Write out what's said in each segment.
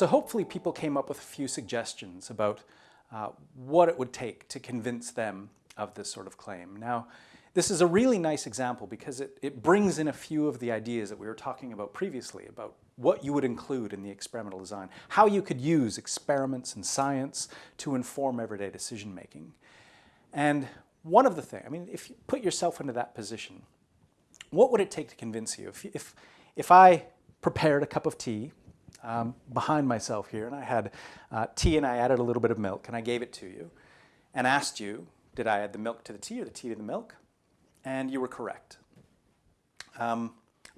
So hopefully people came up with a few suggestions about uh, what it would take to convince them of this sort of claim. Now, this is a really nice example because it, it brings in a few of the ideas that we were talking about previously about what you would include in the experimental design, how you could use experiments and science to inform everyday decision making. And one of the things, I mean, if you put yourself into that position, what would it take to convince you? If, if, if I prepared a cup of tea um, behind myself here and I had uh, tea and I added a little bit of milk and I gave it to you and asked you, did I add the milk to the tea or the tea to the milk? And you were correct. Um,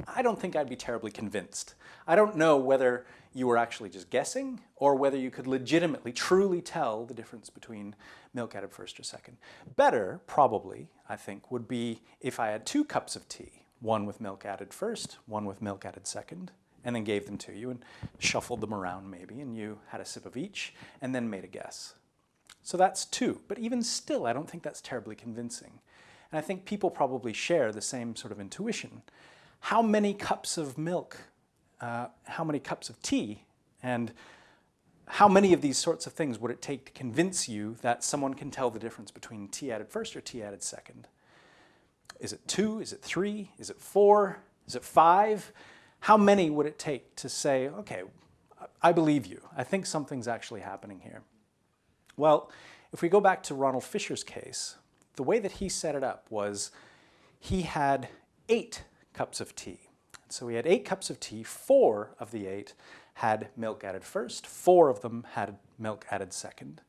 I don't think I'd be terribly convinced. I don't know whether you were actually just guessing or whether you could legitimately, truly tell the difference between milk added first or second. Better, probably, I think, would be if I had two cups of tea, one with milk added first, one with milk added second, and then gave them to you and shuffled them around maybe, and you had a sip of each, and then made a guess. So that's two, but even still, I don't think that's terribly convincing. And I think people probably share the same sort of intuition. How many cups of milk, uh, how many cups of tea, and how many of these sorts of things would it take to convince you that someone can tell the difference between tea added first or tea added second? Is it two? Is it three? Is it four? Is it five? How many would it take to say, okay, I believe you. I think something's actually happening here. Well, if we go back to Ronald Fisher's case, the way that he set it up was he had eight cups of tea. So he had eight cups of tea, four of the eight had milk added first, four of them had milk added second.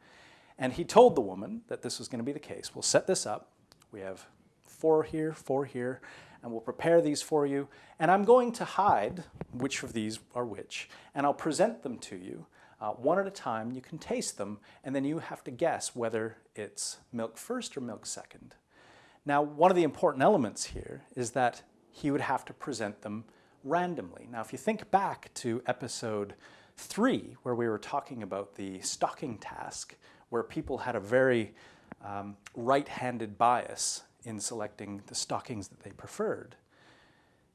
And he told the woman that this was going to be the case. We'll set this up. We have four here, four here, and we'll prepare these for you. And I'm going to hide which of these are which, and I'll present them to you uh, one at a time. You can taste them, and then you have to guess whether it's milk first or milk second. Now, one of the important elements here is that he would have to present them randomly. Now, if you think back to episode three, where we were talking about the stocking task, where people had a very um, right-handed bias in selecting the stockings that they preferred,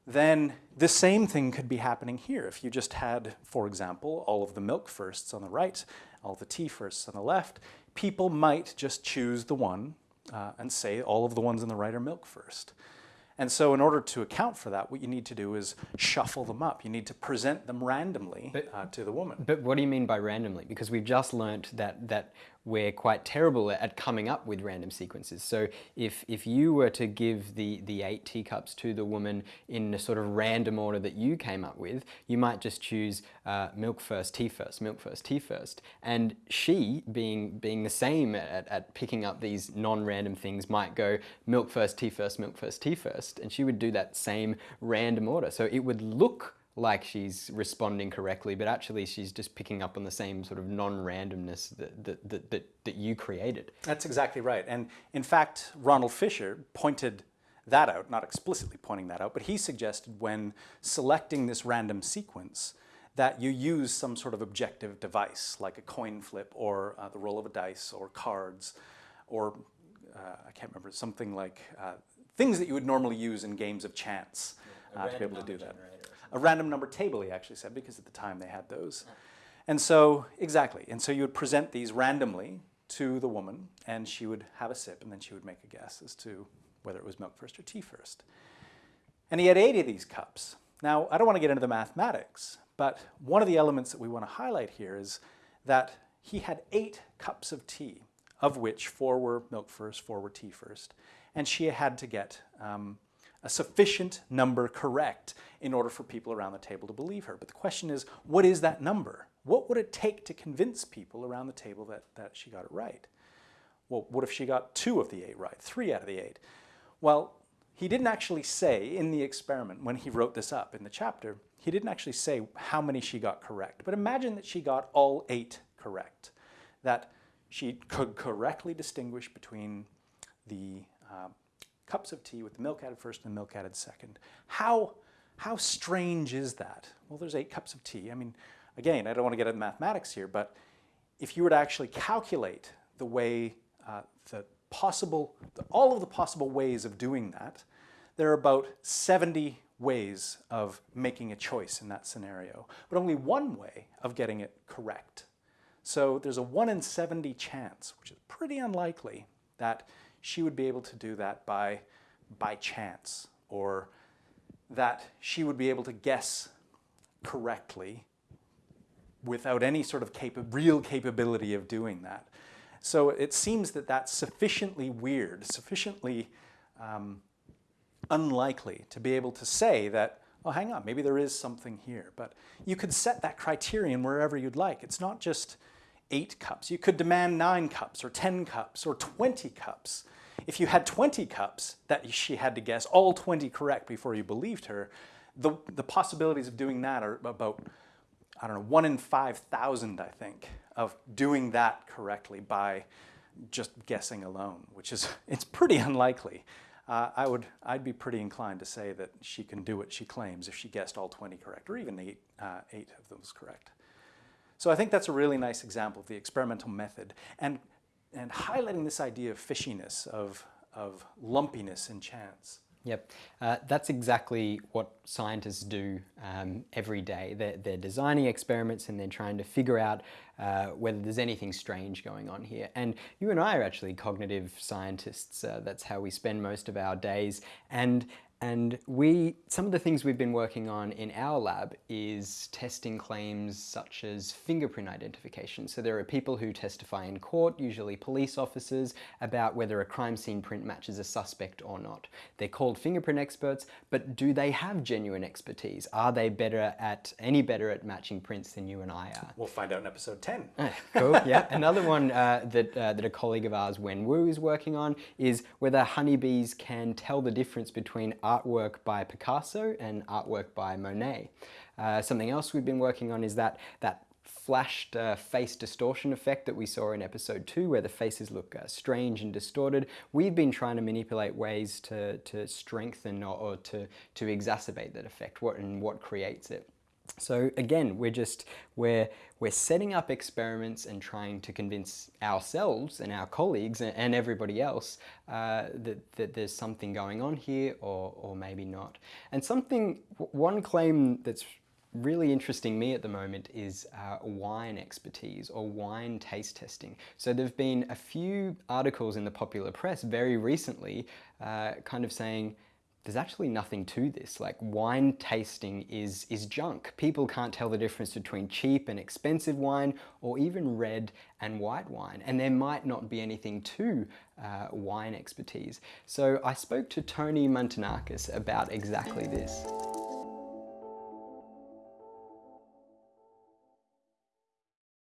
then the same thing could be happening here. If you just had, for example, all of the milk firsts on the right, all the tea firsts on the left, people might just choose the one uh, and say all of the ones on the right are milk first. And so in order to account for that, what you need to do is shuffle them up. You need to present them randomly but, uh, to the woman. But what do you mean by randomly? Because we've just learnt that, that we're quite terrible at coming up with random sequences. So if, if you were to give the, the eight teacups to the woman in a sort of random order that you came up with, you might just choose uh, milk first, tea first, milk first, tea first. And she, being, being the same at, at picking up these non-random things, might go milk first, tea first, milk first, tea first. And she would do that same random order. So it would look like she's responding correctly, but actually she's just picking up on the same sort of non-randomness that, that, that, that, that you created. That's exactly right. And in fact, Ronald Fisher pointed that out, not explicitly pointing that out, but he suggested when selecting this random sequence that you use some sort of objective device, like a coin flip or uh, the roll of a dice or cards or, uh, I can't remember, something like uh, things that you would normally use in games of chance uh, to be able to do that. Generator a random number table, he actually said, because at the time they had those. And so, exactly. And so you would present these randomly to the woman, and she would have a sip, and then she would make a guess as to whether it was milk first or tea first. And he had eight of these cups. Now, I don't want to get into the mathematics, but one of the elements that we want to highlight here is that he had eight cups of tea, of which four were milk first, four were tea first, and she had to get um, a sufficient number correct in order for people around the table to believe her. But the question is, what is that number? What would it take to convince people around the table that, that she got it right? Well, what if she got two of the eight right, three out of the eight? Well, he didn't actually say in the experiment, when he wrote this up in the chapter, he didn't actually say how many she got correct. But imagine that she got all eight correct, that she could correctly distinguish between the uh, cups of tea with the milk added first and the milk added second. How, how strange is that? Well, there's eight cups of tea. I mean, again, I don't want to get into mathematics here, but if you were to actually calculate the way, uh, the possible, the, all of the possible ways of doing that, there are about 70 ways of making a choice in that scenario, but only one way of getting it correct. So there's a 1 in 70 chance, which is pretty unlikely, that she would be able to do that by, by chance, or that she would be able to guess correctly without any sort of capa real capability of doing that. So it seems that that's sufficiently weird, sufficiently um, unlikely to be able to say that, oh, hang on, maybe there is something here. But you could set that criterion wherever you'd like. It's not just eight cups. You could demand nine cups or 10 cups or 20 cups. If you had 20 cups that she had to guess all 20 correct before you believed her, the, the possibilities of doing that are about, I don't know, one in 5,000, I think, of doing that correctly by just guessing alone, which is, it's pretty unlikely. Uh, I would, I'd be pretty inclined to say that she can do what she claims if she guessed all 20 correct, or even eight, uh, eight of those correct. So I think that's a really nice example of the experimental method and, and highlighting this idea of fishiness, of, of lumpiness and chance. Yep, uh, that's exactly what scientists do um, every day. They're, they're, designing experiments and they're trying to figure out uh, whether there's anything strange going on here. And you and I are actually cognitive scientists. Uh, that's how we spend most of our days. And and we, some of the things we've been working on in our lab is testing claims such as fingerprint identification. So there are people who testify in court, usually police officers, about whether a crime scene print matches a suspect or not. They're called fingerprint experts, but do they have genuine expertise? Are they better at, any better at matching prints than you and I are? We'll find out in episode 10. cool, yeah. Another one uh, that, uh, that a colleague of ours, Wen Wu, is working on is whether honeybees can tell the difference between artwork by Picasso and artwork by Monet. Uh, something else we've been working on is that, that flashed uh, face distortion effect that we saw in episode two where the faces look uh, strange and distorted. We've been trying to manipulate ways to, to strengthen or, or to, to exacerbate that effect what, and what creates it. So again, we're just, we're, we're setting up experiments and trying to convince ourselves and our colleagues and, and everybody else uh, that, that there's something going on here or, or maybe not. And something, one claim that's really interesting me at the moment is uh, wine expertise or wine taste testing. So there have been a few articles in the popular press very recently uh, kind of saying, there's actually nothing to this. Like wine tasting is, is junk. People can't tell the difference between cheap and expensive wine or even red and white wine. And there might not be anything to uh, wine expertise. So I spoke to Tony Mantanakis about exactly this.